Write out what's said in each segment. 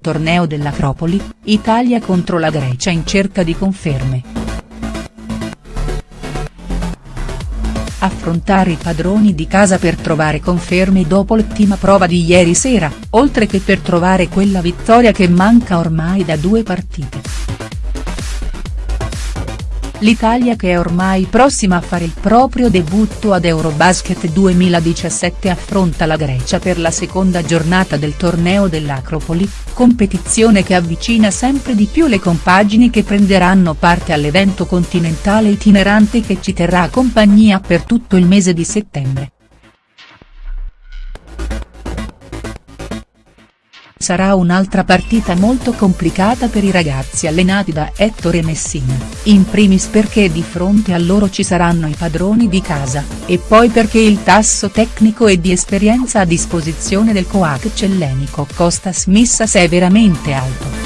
torneo dell'Acropoli, Italia contro la Grecia in cerca di conferme. Affrontare i padroni di casa per trovare conferme dopo l'ottima prova di ieri sera, oltre che per trovare quella vittoria che manca ormai da due partite. L'Italia che è ormai prossima a fare il proprio debutto ad Eurobasket 2017 affronta la Grecia per la seconda giornata del torneo dell'Acropoli, competizione che avvicina sempre di più le compagini che prenderanno parte all'evento continentale itinerante che ci terrà compagnia per tutto il mese di settembre. Sarà un'altra partita molto complicata per i ragazzi allenati da Ettore Messina, in primis perché di fronte a loro ci saranno i padroni di casa, e poi perché il tasso tecnico e di esperienza a disposizione del coach ellenico Costas Missas è veramente alto.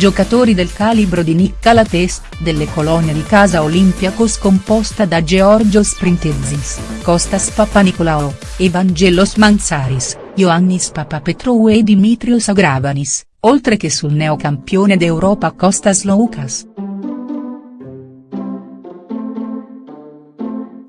Giocatori del calibro di Nicola Test, delle colonie di casa Olympiacos composta da Georgios Sprintezis, Kostas Papanicolaou, Evangelos Manzaris, Ioannis Papapetrou e Dimitrios Agravanis, oltre che sul neocampione d'Europa Kostas Loukas.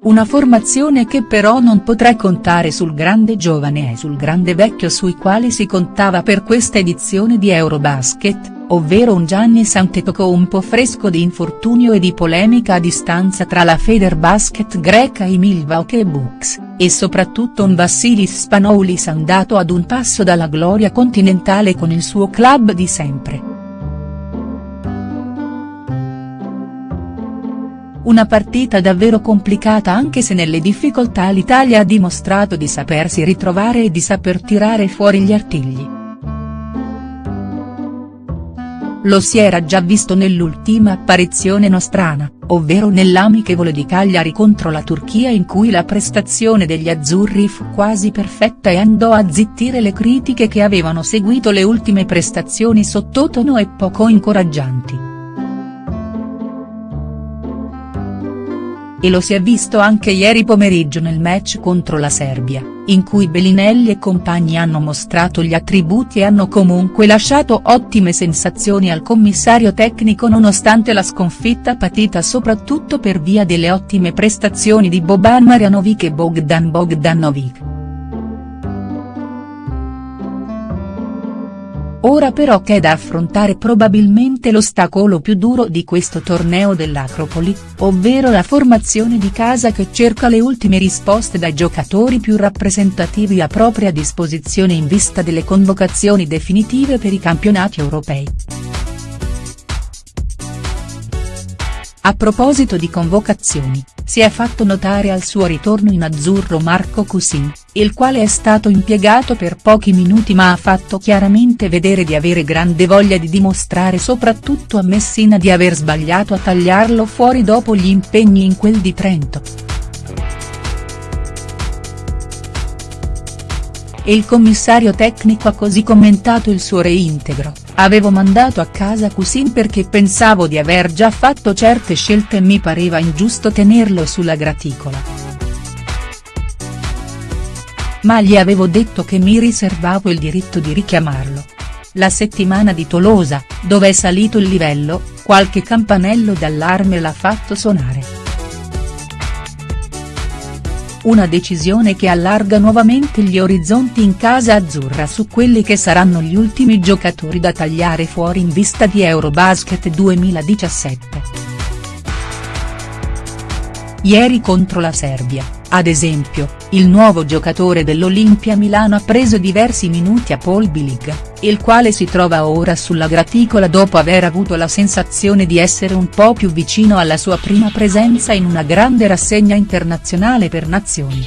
Una formazione che però non potrà contare sul grande giovane e sul grande vecchio sui quali si contava per questa edizione di Eurobasket, ovvero un Gianni Antetokounmpo fresco di infortunio e di polemica a distanza tra la Federbasket greca e Milwaukee Bucks, e soprattutto un Vassilis Spanoulis andato ad un passo dalla gloria continentale con il suo club di sempre. Una partita davvero complicata anche se nelle difficoltà l'Italia ha dimostrato di sapersi ritrovare e di saper tirare fuori gli artigli. Lo si era già visto nell'ultima apparizione nostrana, ovvero nell'amichevole di Cagliari contro la Turchia in cui la prestazione degli azzurri fu quasi perfetta e andò a zittire le critiche che avevano seguito le ultime prestazioni sottotono e poco incoraggianti. E lo si è visto anche ieri pomeriggio nel match contro la Serbia, in cui Bellinelli e compagni hanno mostrato gli attributi e hanno comunque lasciato ottime sensazioni al commissario tecnico nonostante la sconfitta patita soprattutto per via delle ottime prestazioni di Boban Marjanovic e Bogdan Bogdanovic. Ora però c'è da affrontare probabilmente l'ostacolo più duro di questo torneo dell'Acropoli, ovvero la formazione di casa che cerca le ultime risposte dai giocatori più rappresentativi a propria disposizione in vista delle convocazioni definitive per i campionati europei. A proposito di convocazioni, si è fatto notare al suo ritorno in azzurro Marco Cusin, il quale è stato impiegato per pochi minuti ma ha fatto chiaramente vedere di avere grande voglia di dimostrare soprattutto a Messina di aver sbagliato a tagliarlo fuori dopo gli impegni in quel di Trento. e il commissario tecnico ha così commentato il suo reintegro, avevo mandato a casa Cusin perché pensavo di aver già fatto certe scelte e mi pareva ingiusto tenerlo sulla graticola. Ma gli avevo detto che mi riservavo il diritto di richiamarlo. La settimana di Tolosa, dove è salito il livello, qualche campanello d'allarme l'ha fatto suonare. Una decisione che allarga nuovamente gli orizzonti in casa azzurra su quelli che saranno gli ultimi giocatori da tagliare fuori in vista di Eurobasket 2017. Ieri contro la Serbia, ad esempio, il nuovo giocatore dell'Olimpia Milano ha preso diversi minuti a Paul Bilig, il quale si trova ora sulla graticola dopo aver avuto la sensazione di essere un po' più vicino alla sua prima presenza in una grande rassegna internazionale per nazioni.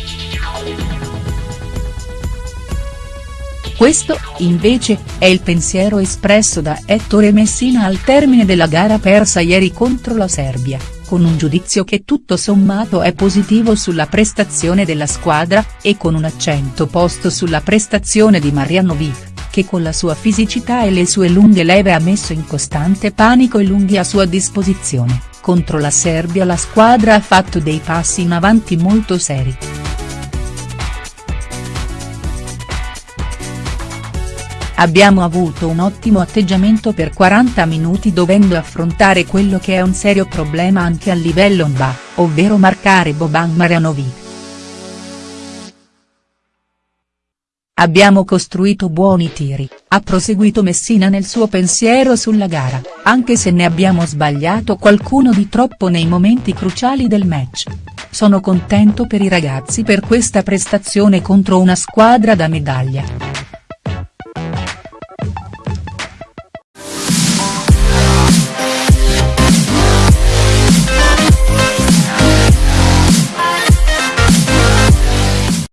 Questo, invece, è il pensiero espresso da Ettore Messina al termine della gara persa ieri contro la Serbia con un giudizio che tutto sommato è positivo sulla prestazione della squadra, e con un accento posto sulla prestazione di Marjanovic, che con la sua fisicità e le sue lunghe leve ha messo in costante panico i lunghi a sua disposizione, contro la Serbia la squadra ha fatto dei passi in avanti molto seri. Abbiamo avuto un ottimo atteggiamento per 40 minuti dovendo affrontare quello che è un serio problema anche a livello NBA, ovvero marcare Boban Marjanovic. Abbiamo costruito buoni tiri, ha proseguito Messina nel suo pensiero sulla gara, anche se ne abbiamo sbagliato qualcuno di troppo nei momenti cruciali del match. Sono contento per i ragazzi per questa prestazione contro una squadra da medaglia.